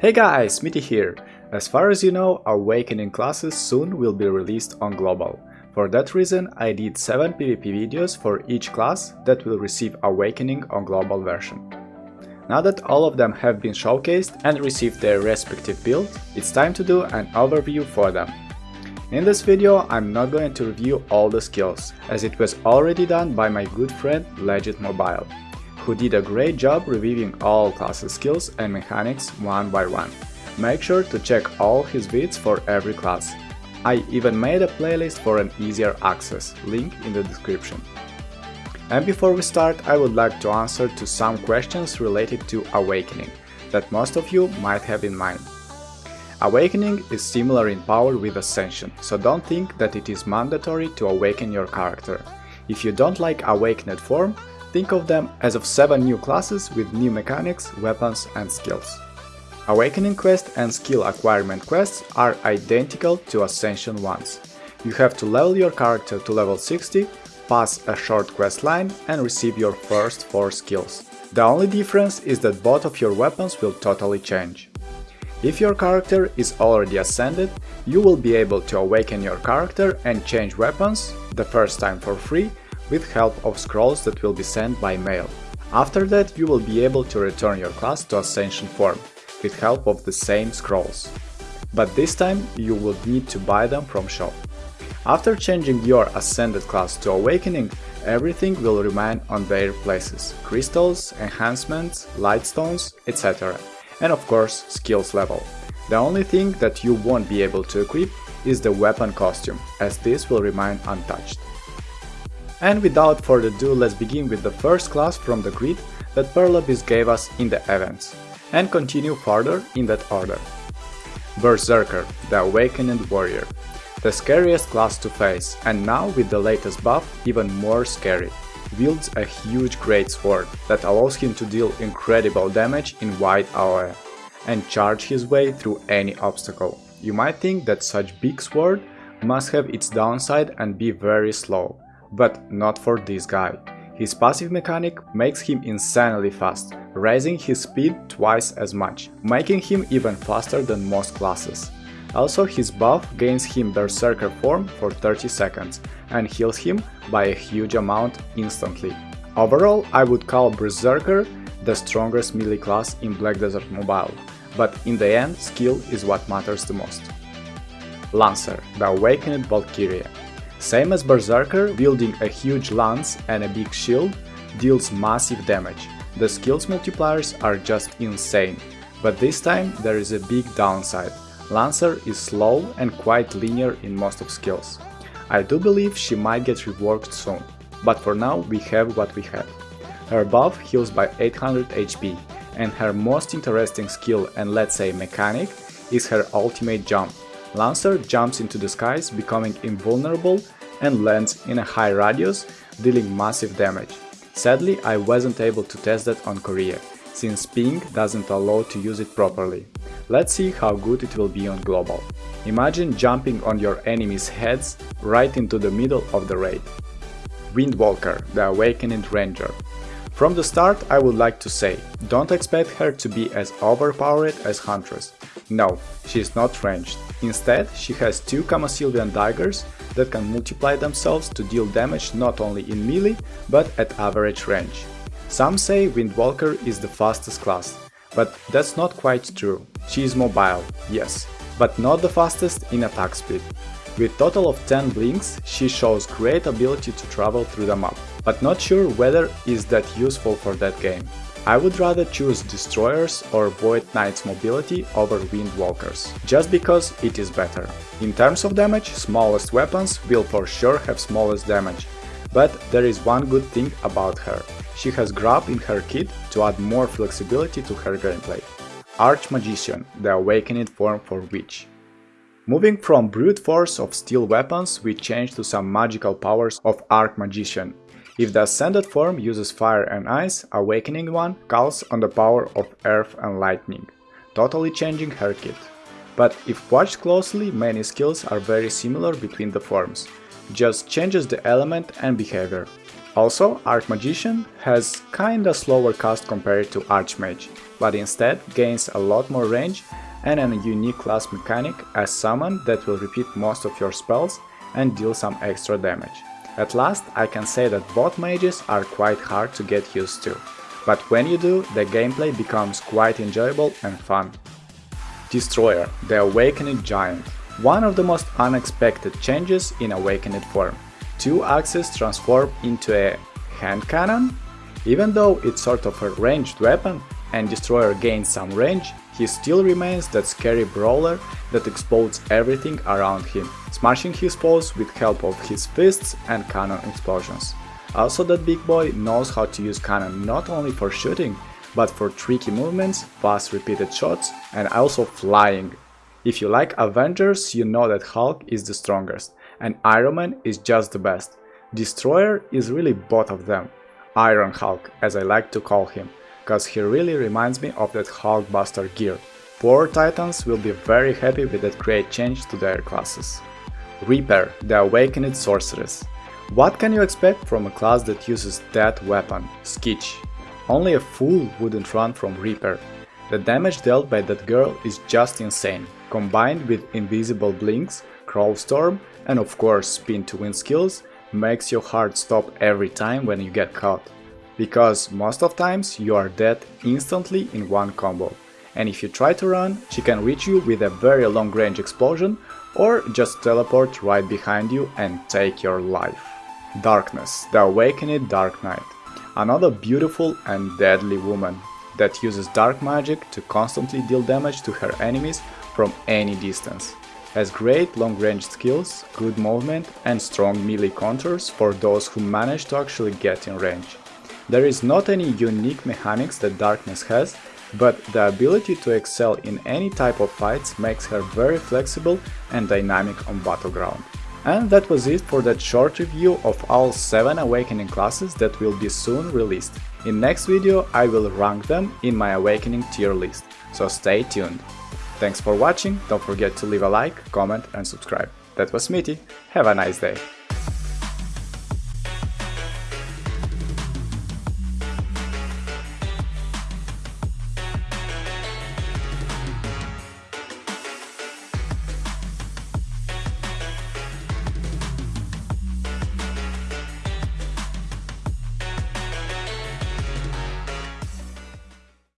Hey guys, Mitty here! As far as you know, Awakening classes soon will be released on Global. For that reason, I did 7 PvP videos for each class that will receive Awakening on Global version. Now that all of them have been showcased and received their respective build, it's time to do an overview for them. In this video, I'm not going to review all the skills, as it was already done by my good friend Legit Mobile who did a great job reviewing all classes skills and mechanics one by one. Make sure to check all his vids for every class. I even made a playlist for an easier access, link in the description. And before we start, I would like to answer to some questions related to Awakening, that most of you might have in mind. Awakening is similar in power with Ascension, so don't think that it is mandatory to awaken your character. If you don't like Awakened form, Think of them as of 7 new classes with new mechanics, weapons and skills. Awakening quest and skill acquirement quests are identical to Ascension ones. You have to level your character to level 60, pass a short quest line and receive your first 4 skills. The only difference is that both of your weapons will totally change. If your character is already ascended, you will be able to awaken your character and change weapons, the first time for free, with help of scrolls that will be sent by mail. After that you will be able to return your class to Ascension form, with help of the same scrolls. But this time you will need to buy them from shop. After changing your Ascended class to Awakening, everything will remain on their places – crystals, enhancements, lightstones, etc. And of course, skills level. The only thing that you won't be able to equip is the weapon costume, as this will remain untouched. And without further ado, let's begin with the first class from the grid that Pearl Abyss gave us in the events, and continue further in that order. Berserker, the Awakened Warrior. The scariest class to face, and now with the latest buff even more scary. Wields a huge great sword that allows him to deal incredible damage in wide AoE, and charge his way through any obstacle. You might think that such big sword must have its downside and be very slow, but not for this guy. His passive mechanic makes him insanely fast, raising his speed twice as much, making him even faster than most classes. Also his buff gains him Berserker form for 30 seconds and heals him by a huge amount instantly. Overall, I would call Berserker the strongest melee class in Black Desert Mobile, but in the end skill is what matters the most. Lancer, the Awakened Valkyria same as Berserker, wielding a huge lance and a big shield deals massive damage. The skills multipliers are just insane, but this time there is a big downside. Lancer is slow and quite linear in most of skills. I do believe she might get reworked soon, but for now we have what we have. Her buff heals by 800 HP, and her most interesting skill and let's say mechanic is her ultimate jump, Lancer jumps into the skies, becoming invulnerable and lands in a high radius, dealing massive damage. Sadly, I wasn't able to test that on Korea, since ping doesn't allow to use it properly. Let's see how good it will be on global. Imagine jumping on your enemies' heads right into the middle of the raid. Windwalker, the Awakened Ranger. From the start I would like to say, don't expect her to be as overpowered as Huntress. No, she is not ranged. Instead, she has two Kamasilvian daggers that can multiply themselves to deal damage not only in melee, but at average range. Some say Windwalker is the fastest class, but that's not quite true. She is mobile, yes, but not the fastest in attack speed. With total of 10 blinks, she shows great ability to travel through the map, but not sure whether is that useful for that game. I would rather choose Destroyers or Void Knight's mobility over Windwalkers, just because it is better. In terms of damage, smallest weapons will for sure have smallest damage, but there is one good thing about her. She has Grab in her kit to add more flexibility to her gameplay. Archmagician, the awakened form for Witch. Moving from brute force of steel weapons, we change to some magical powers of Archmagician, if the ascended form uses fire and ice, awakening one calls on the power of earth and lightning, totally changing her kit. But if watched closely, many skills are very similar between the forms, just changes the element and behavior. Also, Archmagician has kinda slower cast compared to Archmage, but instead gains a lot more range and a unique class mechanic as summon that will repeat most of your spells and deal some extra damage. At last, I can say that both mages are quite hard to get used to, but when you do, the gameplay becomes quite enjoyable and fun. Destroyer, the Awakened Giant. One of the most unexpected changes in Awakened form two axes transform into a hand cannon? Even though it's sort of a ranged weapon and Destroyer gains some range, he still remains that scary brawler that explodes everything around him, smashing his foes with help of his fists and cannon explosions. Also that big boy knows how to use cannon not only for shooting, but for tricky movements, fast repeated shots and also flying. If you like Avengers, you know that Hulk is the strongest, and Iron Man is just the best. Destroyer is really both of them. Iron Hulk, as I like to call him, cause he really reminds me of that Hulkbuster gear. Poor Titans will be very happy with that great change to their classes. Reaper, the Awakened Sorceress. What can you expect from a class that uses that weapon, Skitch? Only a fool wouldn't run from Reaper. The damage dealt by that girl is just insane, combined with invisible blinks, crawl storm and of course spin to win skills makes your heart stop every time when you get caught. Because most of times you are dead instantly in one combo. And if you try to run, she can reach you with a very long range explosion or just teleport right behind you and take your life. Darkness, the Awakened Dark Knight. Another beautiful and deadly woman that uses dark magic to constantly deal damage to her enemies from any distance has great long-range skills, good movement and strong melee counters for those who manage to actually get in range. There is not any unique mechanics that Darkness has, but the ability to excel in any type of fights makes her very flexible and dynamic on Battleground. And that was it for that short review of all 7 Awakening classes that will be soon released. In next video I will rank them in my Awakening tier list, so stay tuned. Thanks for watching, don't forget to leave a like, comment and subscribe. That was Smitty, have a nice day.